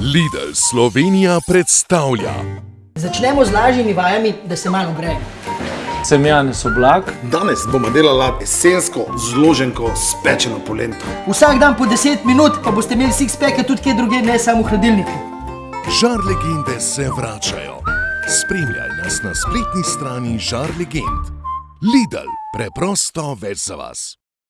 Lidl Slovenija predstavlja Začnemo z lažjimi vajami, da se malo greje. Sem Janez Oblak. Danes bomo delali esensko zloženko s pečeno polento. Vsak dan po 10 minut, pa boste imeli six peke tudi kje drugje, ne samo v hladilniku. Žar legende se vračajo. Spremljaj nas na spletni strani Žar legend. Lidl, preprosto več za vas.